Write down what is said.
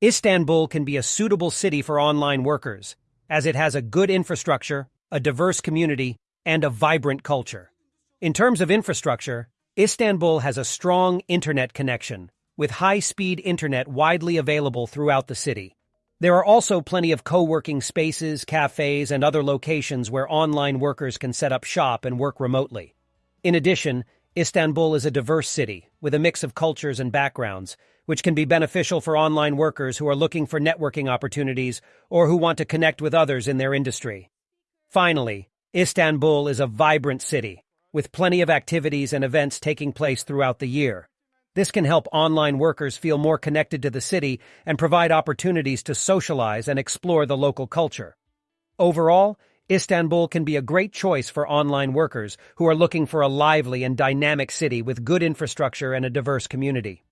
Istanbul can be a suitable city for online workers, as it has a good infrastructure, a diverse community, and a vibrant culture. In terms of infrastructure, Istanbul has a strong internet connection, with high-speed internet widely available throughout the city. There are also plenty of co-working spaces, cafes, and other locations where online workers can set up shop and work remotely. In addition, Istanbul is a diverse city, with a mix of cultures and backgrounds, which can be beneficial for online workers who are looking for networking opportunities or who want to connect with others in their industry. Finally, Istanbul is a vibrant city, with plenty of activities and events taking place throughout the year. This can help online workers feel more connected to the city and provide opportunities to socialize and explore the local culture. Overall, Istanbul can be a great choice for online workers who are looking for a lively and dynamic city with good infrastructure and a diverse community.